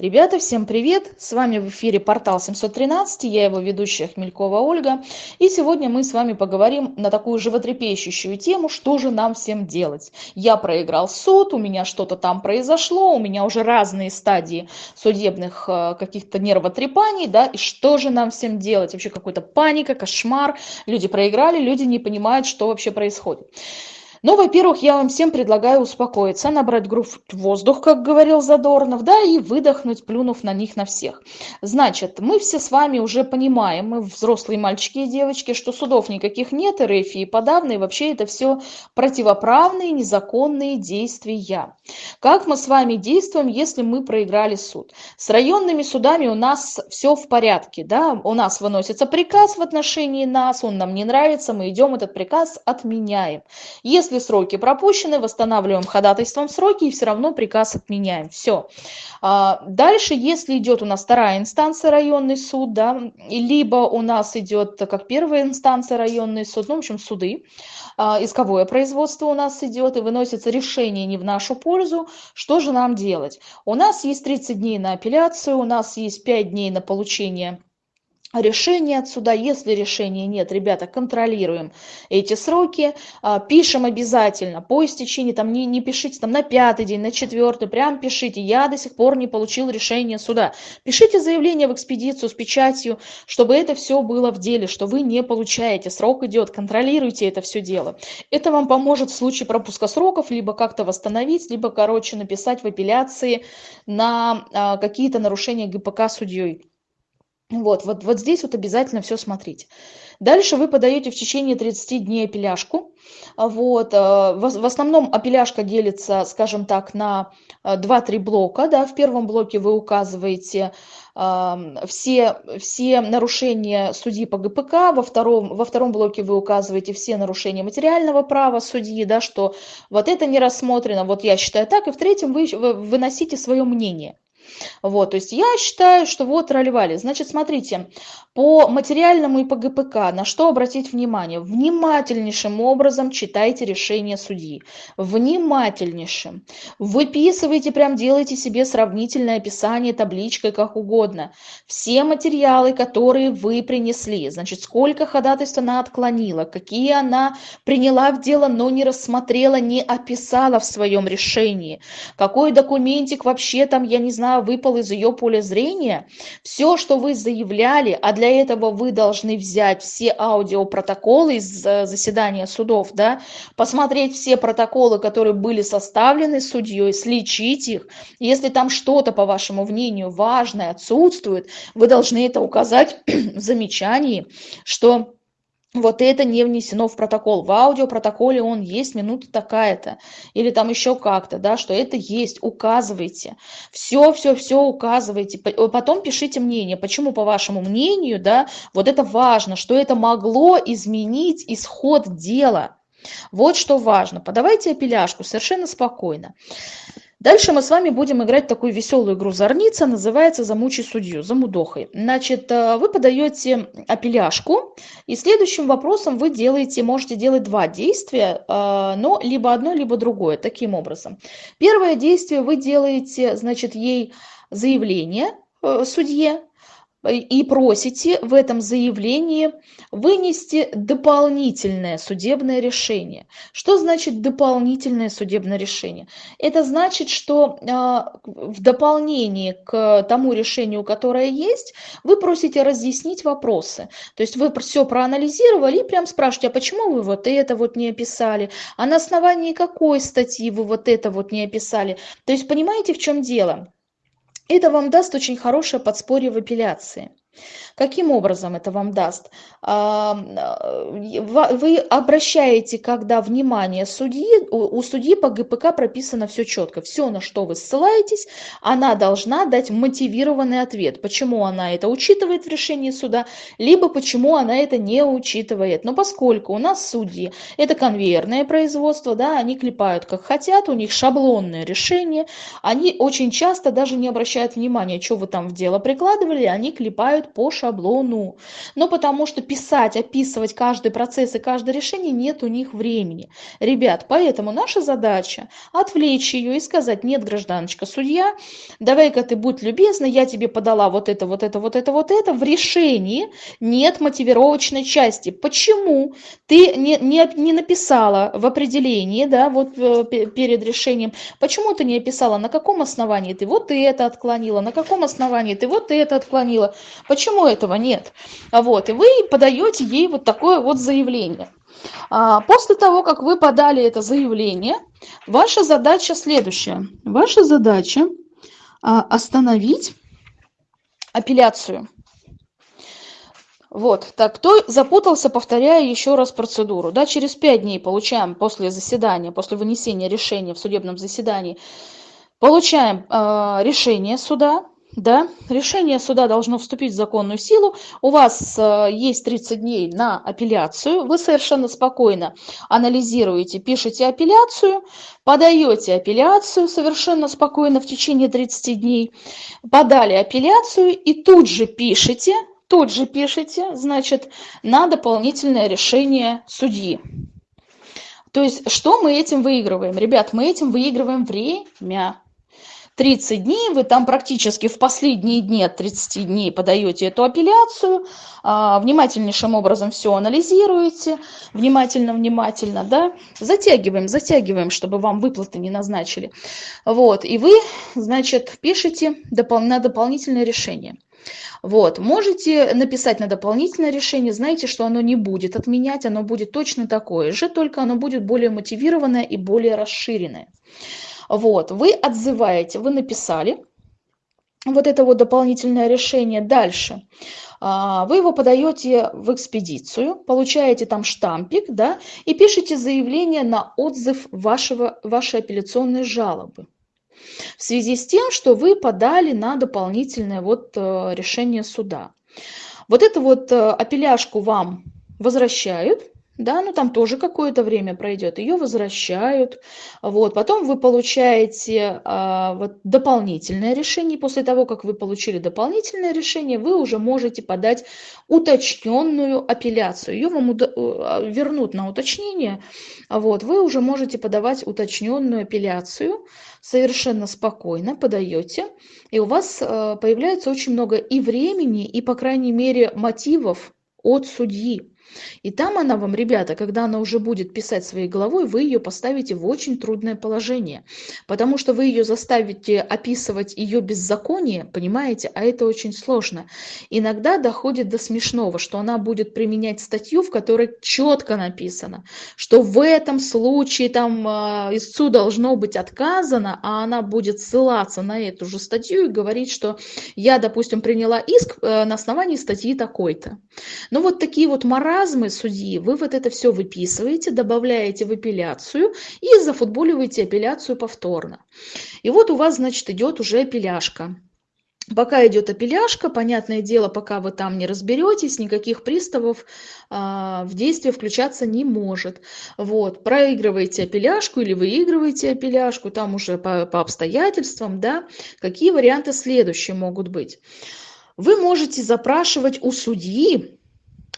Ребята, всем привет! С вами в эфире портал 713, я его ведущая Хмелькова Ольга. И сегодня мы с вами поговорим на такую животрепещущую тему, что же нам всем делать. Я проиграл суд, у меня что-то там произошло, у меня уже разные стадии судебных э, каких-то нервотрепаний, да, и что же нам всем делать? Вообще какой-то паника, кошмар, люди проиграли, люди не понимают, что вообще происходит. Ну, во-первых, я вам всем предлагаю успокоиться, набрать грудь воздух, как говорил Задорнов, да, и выдохнуть, плюнув на них на всех. Значит, мы все с вами уже понимаем, мы взрослые мальчики и девочки, что судов никаких нет, РФ и вообще это все противоправные, незаконные действия. Как мы с вами действуем, если мы проиграли суд? С районными судами у нас все в порядке, да, у нас выносится приказ в отношении нас, он нам не нравится, мы идем этот приказ отменяем. Если если сроки пропущены, восстанавливаем ходатайством сроки и все равно приказ отменяем. Все. А, дальше, если идет у нас вторая инстанция районный суд, да, либо у нас идет как первая инстанция районный суд, ну, в общем, суды, а, исковое производство у нас идет и выносится решение не в нашу пользу, что же нам делать? У нас есть 30 дней на апелляцию, у нас есть 5 дней на получение решение отсюда. Если решения нет, ребята, контролируем эти сроки, а, пишем обязательно по истечении, там не, не пишите там на пятый день, на четвертый, прям пишите, я до сих пор не получил решение суда. Пишите заявление в экспедицию с печатью, чтобы это все было в деле, что вы не получаете, срок идет, контролируйте это все дело. Это вам поможет в случае пропуска сроков, либо как-то восстановить, либо, короче, написать в апелляции на а, какие-то нарушения ГПК судьей. Вот, вот, вот здесь вот обязательно все смотрите. Дальше вы подаете в течение 30 дней апелляшку. Вот, э, в основном апелляшка делится, скажем так, на 2-3 э, блока. Да. В первом блоке вы указываете все, все нарушения судьи по ГПК, во втором, во втором блоке вы указываете все нарушения материального права судьи, да, что вот это не рассмотрено, вот я считаю так, и в третьем вы выносите свое мнение. Вот, то есть я считаю, что вот тролливали. Значит, смотрите, по материальному и по ГПК на что обратить внимание? Внимательнейшим образом читайте решение судьи. Внимательнейшим. Выписывайте, прям делайте себе сравнительное описание табличкой, как угодно. Все материалы, которые вы принесли, значит, сколько ходатайств она отклонила, какие она приняла в дело, но не рассмотрела, не описала в своем решении, какой документик вообще там, я не знаю, выпал из ее поля зрения, все, что вы заявляли, а для этого вы должны взять все аудиопротоколы из э, заседания судов, да, посмотреть все протоколы, которые были составлены судьей, сличить их. Если там что-то, по вашему мнению, важное отсутствует, вы должны это указать в замечании, что вот это не внесено в протокол. В аудиопротоколе он есть, минута такая-то. Или там еще как-то, да, что это есть. Указывайте. Все, все, все указывайте. Потом пишите мнение. Почему, по вашему мнению, да, вот это важно, что это могло изменить исход дела. Вот что важно. Подавайте апелляшку совершенно спокойно. Дальше мы с вами будем играть такую веселую игру «Зорница», называется «Замучи судью», «Замудохай». Значит, э, вы подаете апелляшку, и следующим вопросом вы делаете, можете делать два действия, э, но либо одно, либо другое, таким образом. Первое действие вы делаете, значит, ей заявление э, судье, и просите в этом заявлении вынести дополнительное судебное решение. Что значит дополнительное судебное решение? Это значит, что а, в дополнение к тому решению, которое есть, вы просите разъяснить вопросы. То есть вы все проанализировали и прям спрашиваете, а почему вы вот это вот не описали? А на основании какой статьи вы вот это вот не описали? То есть понимаете, в чем дело? Это вам даст очень хорошее подспорье в апелляции. Каким образом это вам даст? А, вы обращаете, когда внимание судьи, у судьи по ГПК прописано все четко. Все, на что вы ссылаетесь, она должна дать мотивированный ответ. Почему она это учитывает в решении суда, либо почему она это не учитывает. Но поскольку у нас судьи, это конвейерное производство, да, они клепают как хотят, у них шаблонное решение, они очень часто даже не обращают внимания, что вы там в дело прикладывали, они клепают разбирают по шаблону. Но потому что писать, описывать каждый процесс и каждое решение нет у них времени. Ребят, поэтому наша задача отвлечь ее и сказать, нет, гражданочка, судья, давай-ка ты будь любезна, я тебе подала вот это, вот это, вот это, вот это. В решении нет мотивировочной части. Почему ты не, не, не написала в определении, да, вот э, перед решением, почему ты не описала, на каком основании ты вот это отклонила, на каком основании ты вот это отклонила, почему этого нет? Вот, и вы подаете ей вот такое вот заявление. А, после того, как вы подали это заявление, ваша задача следующая. Ваша задача а, остановить апелляцию. Вот, так, кто запутался, повторяю еще раз процедуру. Да, через пять дней получаем после заседания, после вынесения решения в судебном заседании, получаем э, решение суда, да, решение суда должно вступить в законную силу. У вас э, есть 30 дней на апелляцию. Вы совершенно спокойно анализируете, пишете апелляцию, подаете апелляцию совершенно спокойно в течение 30 дней. Подали апелляцию и тут же пишете тут же пишите, значит, на дополнительное решение судьи. То есть, что мы этим выигрываем? Ребят, мы этим выигрываем время. 30 дней, вы там практически в последние дни от 30 дней подаете эту апелляцию, а, внимательнейшим образом все анализируете, внимательно-внимательно, да, затягиваем, затягиваем, чтобы вам выплаты не назначили. Вот, и вы, значит, пишете на дополнительное решение. Вот, можете написать на дополнительное решение, знаете, что оно не будет отменять, оно будет точно такое же, только оно будет более мотивированное и более расширенное. Вот, вы отзываете, вы написали вот это вот дополнительное решение. Дальше а, вы его подаете в экспедицию, получаете там штампик, да, и пишете заявление на отзыв вашего, вашей апелляционной жалобы в связи с тем, что вы подали на дополнительное вот э, решение суда. Вот эту вот э, апелляшку вам возвращают, да, ну там тоже какое-то время пройдет, ее возвращают, вот, потом вы получаете а, вот, дополнительное решение, после того, как вы получили дополнительное решение, вы уже можете подать уточненную апелляцию, ее вам э, вернут на уточнение, вот, вы уже можете подавать уточненную апелляцию, совершенно спокойно подаете, и у вас а, появляется очень много и времени, и, по крайней мере, мотивов от судьи. И там она вам, ребята, когда она уже будет писать своей головой, вы ее поставите в очень трудное положение, потому что вы ее заставите описывать ее беззаконие, понимаете, а это очень сложно. Иногда доходит до смешного, что она будет применять статью, в которой четко написано, что в этом случае там э, истцу должно быть отказано, а она будет ссылаться на эту же статью и говорить, что я, допустим, приняла иск э, на основании статьи такой-то. Ну вот такие вот морали маразмы судьи, вы вот это все выписываете, добавляете в апелляцию и зафутболиваете апелляцию повторно. И вот у вас, значит, идет уже апелляшка. Пока идет апелляшка, понятное дело, пока вы там не разберетесь, никаких приставов а, в действие включаться не может. Вот, проигрываете апелляшку или выигрываете апелляшку, там уже по, по обстоятельствам, да, какие варианты следующие могут быть. Вы можете запрашивать у судьи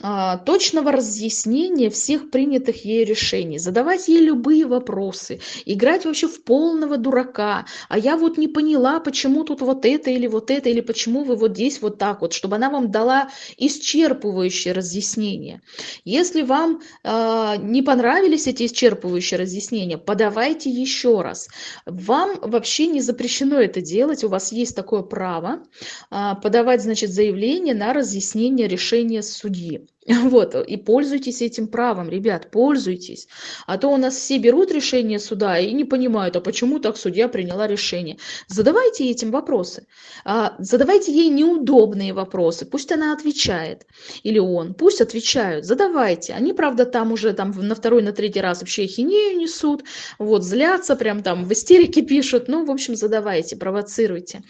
точного разъяснения всех принятых ей решений, задавать ей любые вопросы, играть вообще в полного дурака. А я вот не поняла, почему тут вот это или вот это, или почему вы вот здесь вот так вот, чтобы она вам дала исчерпывающее разъяснение. Если вам э, не понравились эти исчерпывающие разъяснения, подавайте еще раз. Вам вообще не запрещено это делать, у вас есть такое право э, подавать, значит, заявление на разъяснение решения судьи. Вот, и пользуйтесь этим правом, ребят, пользуйтесь. А то у нас все берут решение суда и не понимают, а почему так судья приняла решение. Задавайте этим вопросы. А, задавайте ей неудобные вопросы. Пусть она отвечает. Или он. Пусть отвечают. Задавайте. Они, правда, там уже там, на второй, на третий раз вообще хинею несут. Вот, злятся, прям там в истерике пишут. Ну, в общем, задавайте, провоцируйте.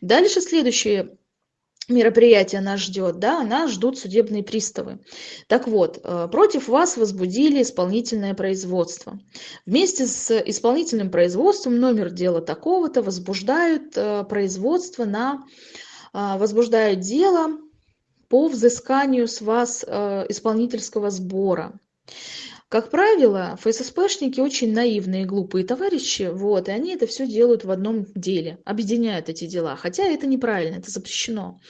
Дальше следующее мероприятие нас ждет, да, нас ждут судебные приставы. Так вот, э, против вас возбудили исполнительное производство. Вместе с исполнительным производством номер дела такого-то возбуждают э, производство на, а, возбуждают дело по взысканию с вас э, исполнительского сбора. Как правило, ФССПшники очень наивные и глупые товарищи, вот, и они это все делают в одном деле, объединяют эти дела, хотя это неправильно, это запрещено.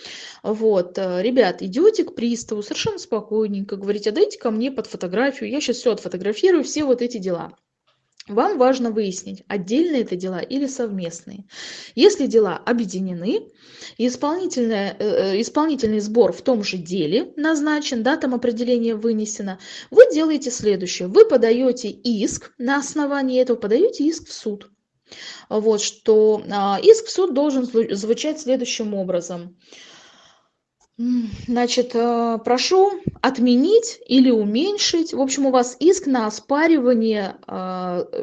Вот, э, ребят, идете к приставу совершенно спокойненько, говорите, а дайте ко мне под фотографию, я сейчас все отфотографирую, все вот эти дела. Вам важно выяснить, отдельные это дела или совместные. Если дела объединены, исполнительный, э, э, исполнительный сбор в том же деле назначен, да, там определение вынесено, вы делаете следующее. Вы подаете иск, на основании этого подаете иск в суд. Вот, что а, иск в суд должен звучать следующим образом. Значит, э, прошу отменить или уменьшить. В общем, у вас иск на оспаривание э,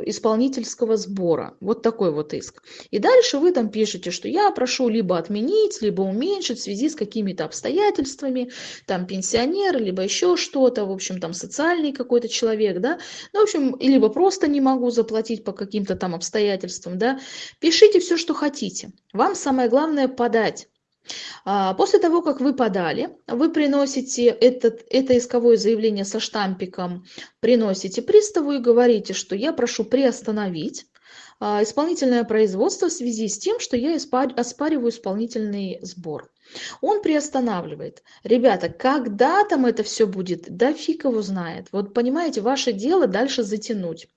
исполнительского сбора. Вот такой вот иск. И дальше вы там пишете, что я прошу либо отменить, либо уменьшить в связи с какими-то обстоятельствами, там пенсионер, либо еще что-то, в общем, там социальный какой-то человек, да. Ну, в общем, либо просто не могу заплатить по каким-то там обстоятельствам, да. Пишите все, что хотите. Вам самое главное подать после того, как вы подали, вы приносите этот, это исковое заявление со штампиком, приносите приставу и говорите, что я прошу приостановить а, исполнительное производство в связи с тем, что я оспариваю исполнительный сбор. Он приостанавливает. Ребята, когда там это все будет, да фиг его знает. Вот понимаете, ваше дело дальше затянуть.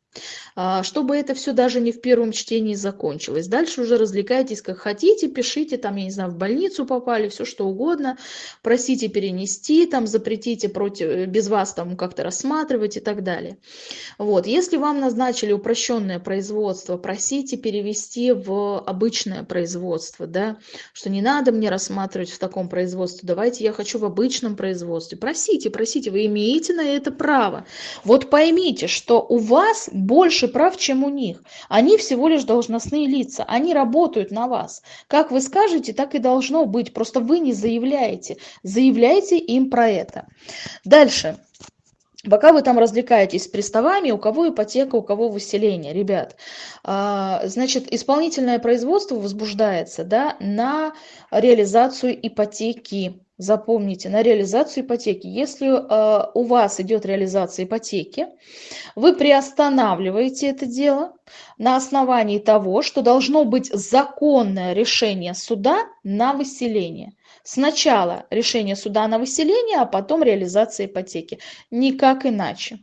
А, чтобы это все даже не в первом чтении закончилось. Дальше уже развлекайтесь как хотите, пишите, там, я не знаю, в больницу попали, все что угодно, просите перенести, там, запретите против, э, без вас там как-то рассматривать и так далее. Вот, если вам назначили упрощенное производство, просите перевести в обычное производство, да, что не надо мне рассматривать в таком производстве, давайте я хочу в обычном производстве. Просите, просите, вы имеете на это право. Вот поймите, что у вас больше прав, чем у них. Они всего лишь должностные лица, они работают на вас. Как вы скажете, так и должно быть, просто вы не заявляете. Заявляйте им про это. Дальше. Пока вы там развлекаетесь с приставами, у кого ипотека, у кого выселение, ребят, а, значит, исполнительное производство возбуждается да, на реализацию ипотеки. Запомните, на реализацию ипотеки. Если э, у вас идет реализация ипотеки, вы приостанавливаете это дело на основании того, что должно быть законное решение суда на выселение. Сначала решение суда на выселение, а потом реализация ипотеки. Никак иначе.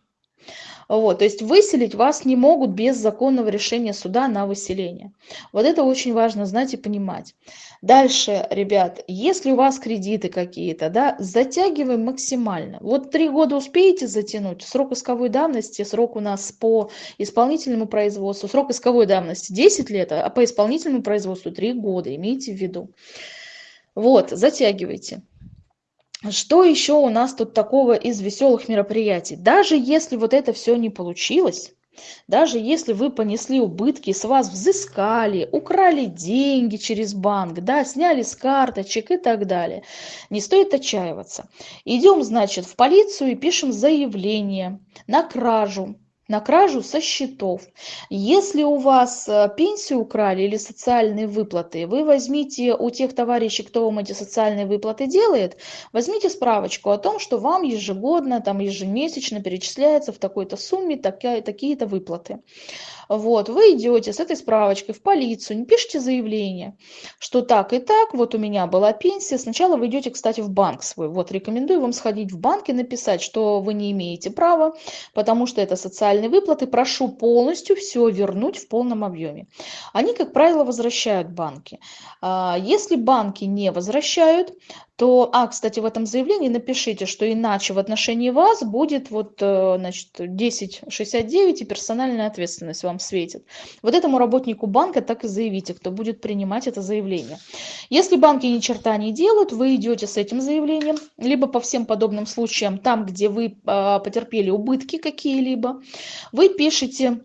Вот, то есть выселить вас не могут без законного решения суда на выселение. Вот это очень важно знать и понимать. Дальше, ребят, если у вас кредиты какие-то, да, затягиваем максимально. Вот три года успеете затянуть, срок исковой давности, срок у нас по исполнительному производству, срок исковой давности 10 лет, а по исполнительному производству 3 года, имейте в виду. Вот, затягивайте. Что еще у нас тут такого из веселых мероприятий? Даже если вот это все не получилось, даже если вы понесли убытки, с вас взыскали, украли деньги через банк, да, сняли с карточек и так далее, не стоит отчаиваться. Идем, значит, в полицию и пишем заявление на кражу на кражу со счетов. Если у вас э, пенсию украли или социальные выплаты, вы возьмите у тех товарищей, кто вам эти социальные выплаты делает, возьмите справочку о том, что вам ежегодно, там ежемесячно перечисляется в такой-то сумме такие-то выплаты. Вот, вы идете с этой справочкой в полицию, не пишите заявление, что так и так, вот у меня была пенсия. Сначала вы идете, кстати, в банк свой. Вот, рекомендую вам сходить в банк и написать, что вы не имеете права, потому что это социальные выплаты. Прошу полностью все вернуть в полном объеме. Они, как правило, возвращают банки. А, если банки не возвращают, то, а, кстати, в этом заявлении напишите, что иначе в отношении вас будет вот, э, значит, 1069 и персональная ответственность вам светит. Вот этому работнику банка так и заявите, кто будет принимать это заявление. Если банки ни черта не делают, вы идете с этим заявлением, либо по всем подобным случаям, там, где вы а, потерпели убытки какие-либо, вы пишете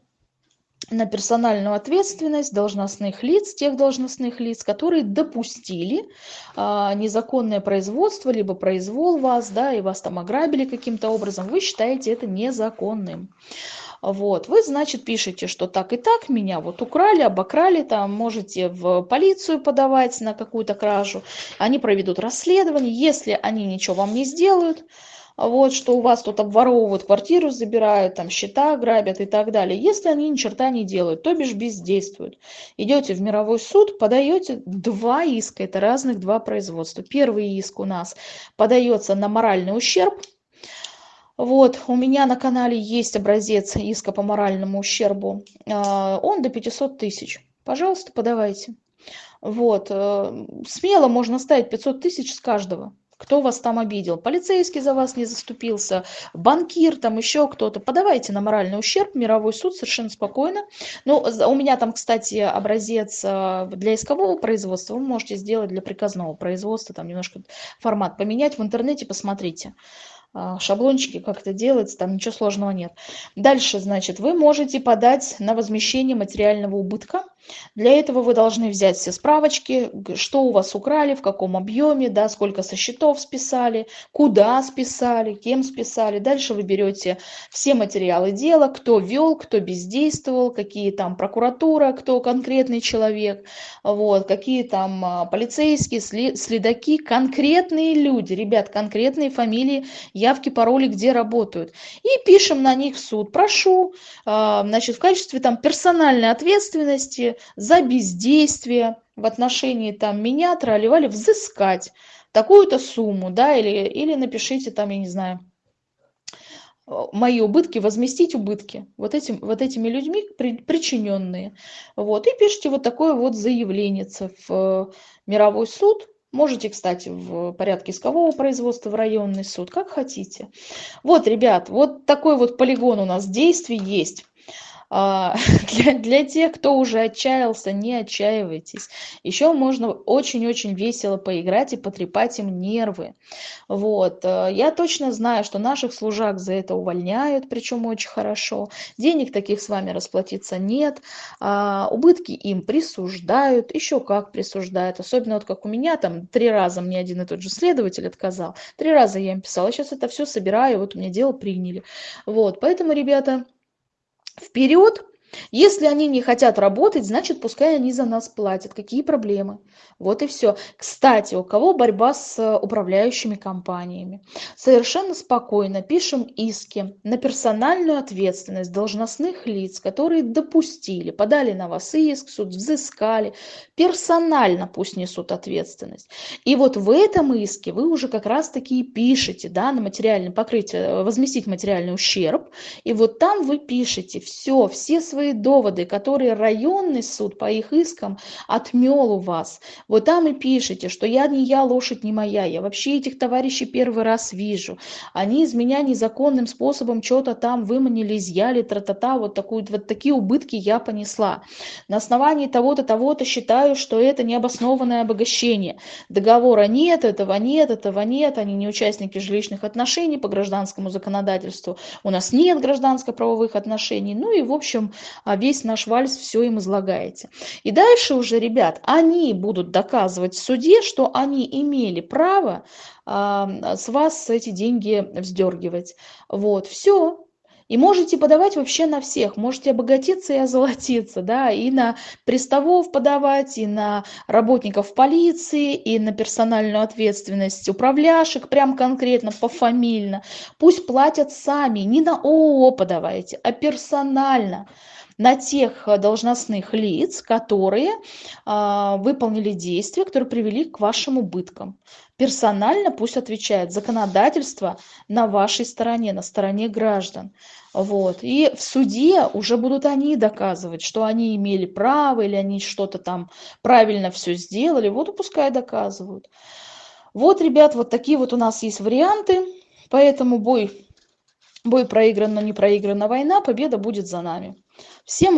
на персональную ответственность должностных лиц, тех должностных лиц, которые допустили а, незаконное производство, либо произвол вас, да, и вас там ограбили каким-то образом, вы считаете это незаконным. Вот, вы, значит, пишете, что так и так, меня вот украли, обокрали, там можете в полицию подавать на какую-то кражу, они проведут расследование, если они ничего вам не сделают, вот, что у вас тут обворовывают квартиру, забирают, там счета грабят и так далее. Если они ни черта не делают, то бишь бездействуют. Идете в мировой суд, подаете два иска, это разных два производства. Первый иск у нас подается на моральный ущерб, вот, у меня на канале есть образец иска по моральному ущербу. А, он до 500 тысяч. Пожалуйста, подавайте. Вот, э, смело можно ставить 500 тысяч с каждого кто вас там обидел, полицейский за вас не заступился, банкир, там еще кто-то, подавайте на моральный ущерб, мировой суд совершенно спокойно. Ну, у меня там, кстати, образец э, для искового производства, вы можете сделать для приказного производства, там немножко формат поменять в интернете, посмотрите. А, шаблончики, как это делается, там ничего сложного нет. Дальше, значит, вы можете подать на возмещение материального убытка. Для этого вы должны взять все справочки, что у вас украли, в каком объеме, да, сколько со счетов списали, куда списали, кем списали. Дальше вы берете все материалы дела, кто вел, кто бездействовал, какие там прокуратура, кто конкретный человек, вот, какие там а, полицейские, следаки, конкретные люди, ребят, конкретные фамилии явки, пароли, где работают. И пишем на них в суд. Прошу, а, значит, в качестве там персональной ответственности за бездействие в отношении там меня, тролливали, взыскать такую-то сумму, да, или, или напишите там, я не знаю, мои убытки, возместить убытки вот, этим, вот этими людьми, при, причиненные. Вот, и пишите вот такое вот заявление в мировой суд, Можете, кстати, в порядке искового производства в районный суд, как хотите. Вот, ребят, вот такой вот полигон у нас действий есть. А, для, тех, кто уже отчаялся, не отчаивайтесь. Еще можно очень-очень весело поиграть и потрепать им нервы. Вот. Э, я точно знаю, что наших служак за это увольняют, причем очень хорошо. Денег таких с вами расплатиться нет. А, убытки им присуждают, еще как присуждают. Особенно вот как у меня, там три раза мне один и тот же следователь отказал. Три раза я им писала, сейчас это все собираю, вот у меня дело приняли. Вот. Поэтому, ребята, вперед если они не хотят работать значит пускай они за нас платят. Какие проблемы? Вот и все кстати у кого борьба с управляющими компаниями? Совершенно спокойно пишем иски на персональную ответственность должностных лиц которые допустили подали на вас иск суд взыскали. Персонально пусть несут ответственность. И вот в этом иске вы уже как раз таки пишете да на материальное покрытие возместить материальный ущерб. И вот там вы пишете все все свои свои доводы, которые районный суд по их искам отмел у вас. Вот там и пишите, что я не я, лошадь не моя, я вообще этих товарищей первый раз вижу. Они из меня незаконным способом что-то там выманили, изъяли, тра-та-та, вот, такую, вот такие убытки я понесла. На основании того-то, того-то считаю, что это необоснованное обогащение. Договора нет, этого нет, этого нет, они не участники жилищных отношений по гражданскому законодательству. У нас нет гражданско-правовых отношений. Ну и, в общем, весь наш вальс все им излагаете. И дальше уже, ребят, они будут доказывать в суде, что они имели право а, с вас эти деньги вздергивать. Вот, все, и можете подавать вообще на всех. Можете обогатиться и озолотиться, да, и на приставов подавать, и на работников полиции, и на персональную ответственность управляшек, прям конкретно, пофамильно. Пусть платят сами, не на ООО подавайте, а персонально на тех э, должностных лиц, которые а, выполнили действия, которые привели к вашим убыткам. Персонально пусть отвечает законодательство на вашей стороне, на стороне граждан. Вот. И в суде уже будут они доказывать, что они имели право или они что-то там правильно все сделали. Вот и пускай доказывают. Вот, ребят, вот такие вот у нас есть варианты. Поэтому бой, бой проигран, но не проиграна война, победа будет за нами. Всем